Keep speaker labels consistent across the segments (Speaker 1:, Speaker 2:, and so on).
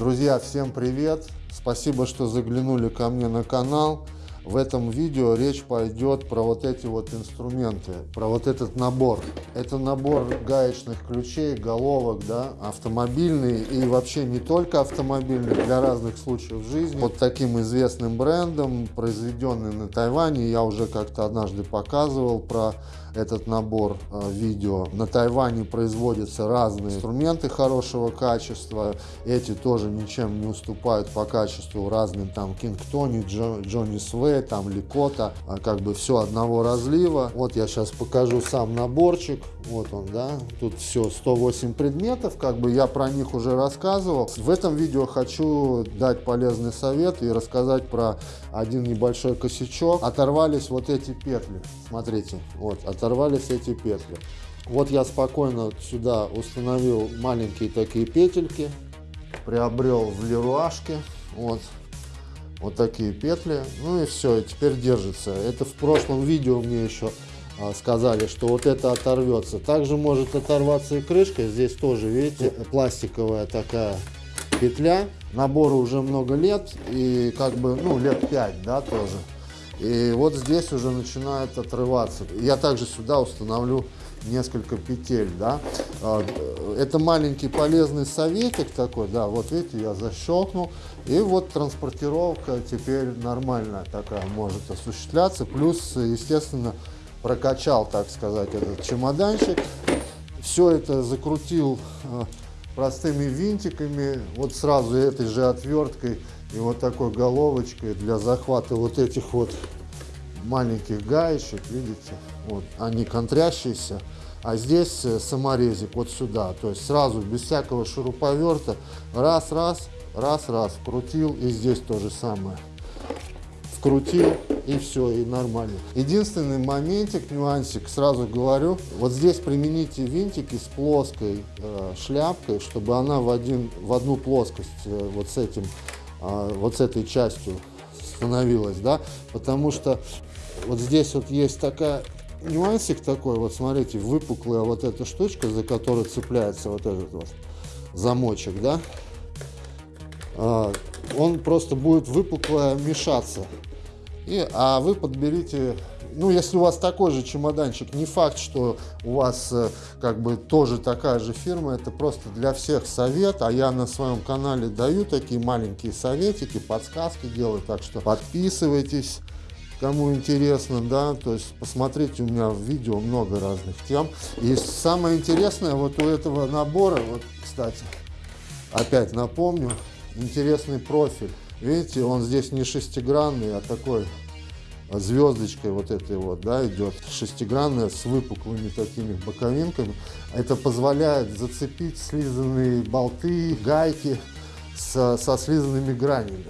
Speaker 1: Друзья, всем привет! Спасибо, что заглянули ко мне на канал. В этом видео речь пойдет про вот эти вот инструменты, про вот этот набор. Это набор гаечных ключей, головок, да, автомобильный и вообще не только автомобильный, для разных случаев жизни. Вот таким известным брендом, произведенный на Тайване, я уже как-то однажды показывал про этот набор э, видео. На Тайване производятся разные инструменты хорошего качества. Эти тоже ничем не уступают по качеству разным там Кингтони, Джо, Джонни Свей, там Ликота. А как бы все одного разлива. Вот я сейчас покажу сам наборчик. Вот он, да. Тут все 108 предметов. Как бы я про них уже рассказывал. В этом видео хочу дать полезный совет и рассказать про один небольшой косячок. Оторвались вот эти петли. Смотрите, вот, оторвались эти петли. Вот я спокойно сюда установил маленькие такие петельки, приобрел в леруашке, вот, вот такие петли, ну и все, и теперь держится. Это в прошлом видео мне еще а, сказали, что вот это оторвется. Также может оторваться и крышка, здесь тоже, видите, пластиковая такая петля. Набору уже много лет, и как бы, ну, лет 5, да, тоже. И вот здесь уже начинает отрываться. Я также сюда установлю несколько петель, да. А, это маленький полезный советик такой, да, вот видите, я защелкнул, и вот транспортировка теперь нормальная такая может осуществляться, плюс, естественно, прокачал, так сказать, этот чемоданчик, все это закрутил а, простыми винтиками, вот сразу этой же отверткой и вот такой головочкой для захвата вот этих вот маленьких гаечек, видите, вот они контрящиеся, а здесь э, саморезик вот сюда, то есть сразу без всякого шуруповерта, раз, раз, раз, раз, вкрутил и здесь то же самое, вкрутил и все, и нормально. Единственный моментик, нюансик, сразу говорю, вот здесь примените винтики с плоской э, шляпкой, чтобы она в, один, в одну плоскость э, вот с этим а, вот с этой частью становилась, да, потому что вот здесь вот есть такая нюансик такой, вот смотрите, выпуклая вот эта штучка, за которую цепляется вот этот вот замочек, да, а, он просто будет выпукло мешаться. И, а вы подберите ну, если у вас такой же чемоданчик, не факт, что у вас э, как бы тоже такая же фирма, это просто для всех совет, а я на своем канале даю такие маленькие советики, подсказки делаю, так что подписывайтесь, кому интересно, да, то есть посмотрите, у меня в видео много разных тем. И самое интересное вот у этого набора, вот, кстати, опять напомню, интересный профиль. Видите, он здесь не шестигранный, а такой звездочкой вот этой вот, да, идет шестигранная с выпуклыми такими боковинками. Это позволяет зацепить слизанные болты, гайки со, со слизанными гранями.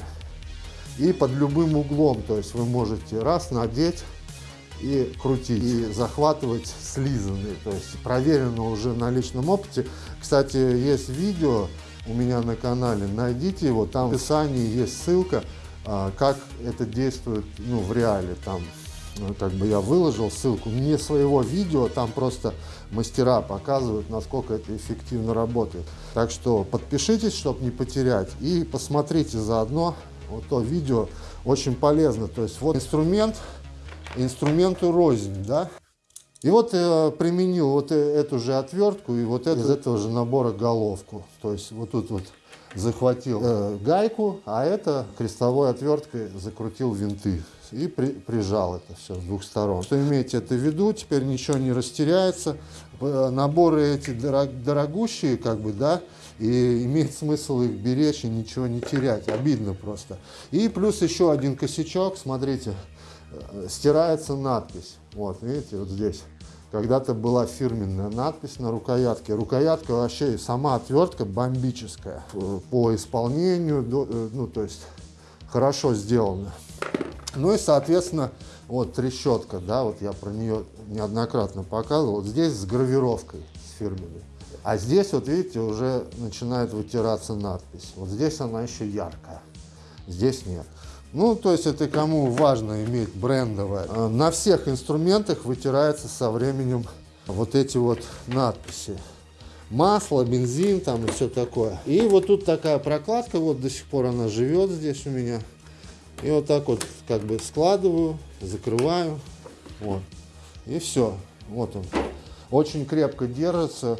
Speaker 1: И под любым углом, то есть вы можете раз надеть и крутить, и захватывать слизанные. То есть проверено уже на личном опыте. Кстати, есть видео у меня на канале, найдите его, там в описании есть ссылка а, как это действует ну, в реале. Там, ну, как бы я выложил ссылку не своего видео, там просто мастера показывают, насколько это эффективно работает. Так что подпишитесь, чтобы не потерять, и посмотрите заодно вот то видео, очень полезно. То есть вот инструмент, инструменту рознь, да. И вот э, применил вот э, эту же отвертку и вот это, из этого же набора головку. То есть вот тут вот захватил э, гайку, а это крестовой отверткой закрутил винты и при, прижал это все с двух сторон. Что имейте это в виду, теперь ничего не растеряется. Наборы эти дорог, дорогущие, как бы, да, и имеет смысл их беречь и ничего не терять. Обидно просто. И плюс еще один косячок, смотрите, э, стирается надпись. Вот, видите, вот здесь. Когда-то была фирменная надпись на рукоятке. Рукоятка вообще сама отвертка бомбическая. По исполнению, э, ну то есть хорошо сделана. Ну и соответственно вот трещотка, да, вот я про нее неоднократно показывал. Вот здесь с гравировкой, с фирменной. А здесь вот видите уже начинает вытираться надпись. Вот здесь она еще яркая, здесь нет. Ну, то есть это кому важно иметь брендовое. А на всех инструментах вытирается со временем вот эти вот надписи. масло, бензин там и все такое. И вот тут такая прокладка, вот до сих пор она живет здесь у меня. И вот так вот как бы складываю, закрываю, вот. И все, вот он. Очень крепко держится.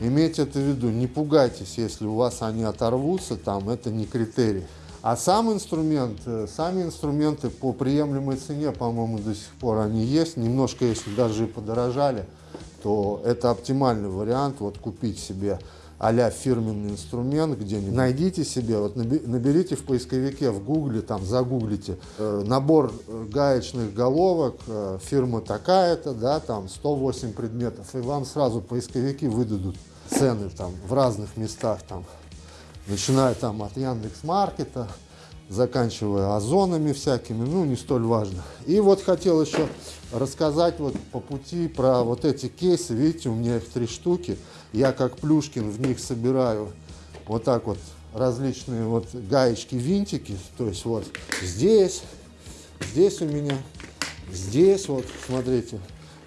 Speaker 1: Имейте это в виду, не пугайтесь, если у вас они оторвутся, там это не критерий. А сам инструмент, э, сами инструменты по приемлемой цене, по-моему, до сих пор они есть. Немножко, если даже и подорожали, то это оптимальный вариант, вот купить себе а фирменный инструмент где-нибудь. Найдите себе, вот наберите в поисковике, в гугле, там загуглите э, набор э, гаечных головок, э, фирма такая-то, да, там 108 предметов, и вам сразу поисковики выдадут цены там в разных местах, там, начиная там от Яндекс.Маркета, заканчивая озонами всякими, ну, не столь важно. И вот хотел еще рассказать вот по пути про вот эти кейсы, видите, у меня их три штуки, я как Плюшкин в них собираю вот так вот различные вот гаечки, винтики, то есть вот здесь, здесь у меня, здесь вот, смотрите,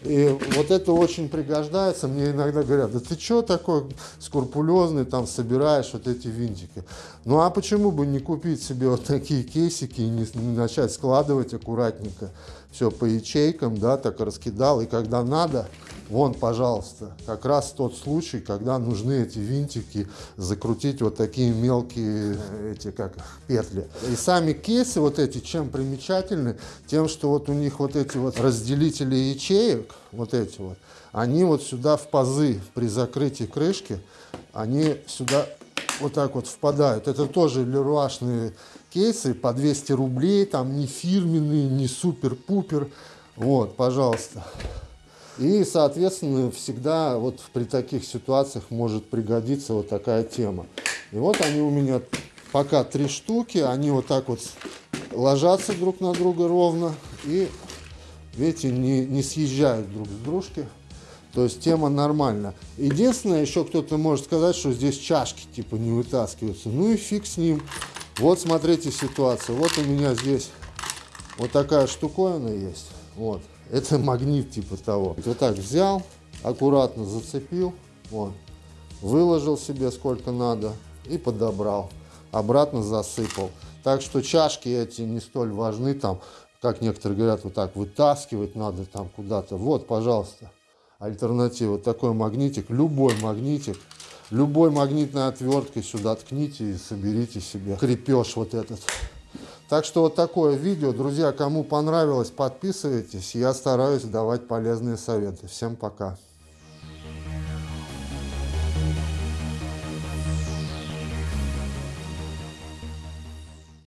Speaker 1: и вот это очень пригождается. Мне иногда говорят, да ты что такой скрупулезный, там собираешь вот эти винтики. Ну а почему бы не купить себе вот такие кейсики и не, не начать складывать аккуратненько все по ячейкам, да, так раскидал. И когда надо, Вон, пожалуйста, как раз тот случай, когда нужны эти винтики закрутить вот такие мелкие эти как петли. И сами кейсы вот эти чем примечательны? Тем, что вот у них вот эти вот разделители ячеек, вот эти вот, они вот сюда в пазы при закрытии крышки, они сюда вот так вот впадают. Это тоже леруашные кейсы по 200 рублей, там не фирменные, не супер-пупер. Вот, пожалуйста. И, соответственно, всегда вот при таких ситуациях может пригодиться вот такая тема. И вот они у меня пока три штуки, они вот так вот ложатся друг на друга ровно и, видите, не, не съезжают друг с дружки. То есть тема нормальная. Единственное, еще кто-то может сказать, что здесь чашки типа не вытаскиваются. Ну и фиг с ним. Вот смотрите ситуацию. Вот у меня здесь вот такая штуковина есть. Вот. Это магнит типа того. Вот так взял, аккуратно зацепил, вот, выложил себе сколько надо и подобрал. Обратно засыпал. Так что чашки эти не столь важны, там, как некоторые говорят, вот так вытаскивать надо там куда-то. Вот, пожалуйста, альтернатива. Такой магнитик, любой магнитик, любой магнитной отверткой сюда ткните и соберите себе крепеж вот этот. Так что вот такое видео. Друзья, кому понравилось, подписывайтесь. Я стараюсь давать полезные советы. Всем пока.